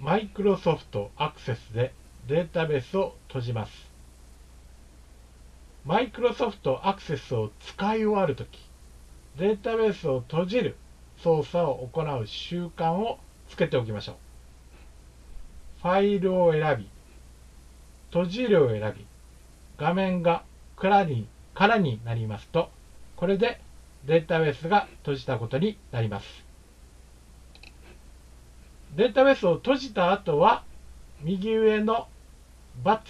マイクロソフトアクセスでデータベースを閉じます。マイクロソフトアクセスを使い終わるとき、データベースを閉じる操作を行う習慣をつけておきましょう。ファイルを選び、閉じるを選び、画面が空に空になりますと、これでデータベースが閉じたことになります。データベースを閉じた後は、右上の×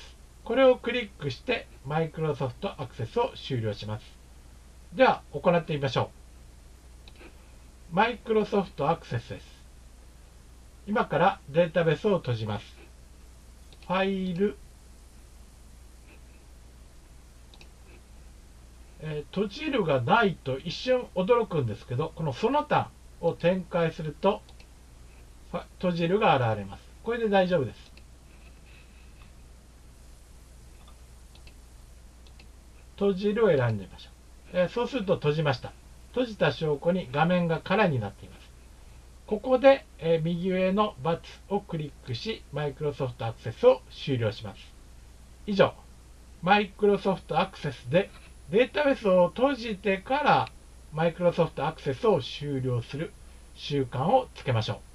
これをクリックしてマイクロソフトアクセスを終了します。では、行ってみましょう。マイクロソフトアクセスです。今からデータベースを閉じます。ファイル、えー、閉じるがないと一瞬驚くんですけど、このその他を展開すると、閉じるが現れます。これで大丈夫です。閉じるを選んでみましょう。え、そうすると閉じました。閉じた証拠に画面が空になっています。ここで、え、右上の×をクリックし、Microsoft Access を終了します。以上、Microsoft Access でデータベースを閉じてから Microsoft Access を終了する習慣をつけましょう。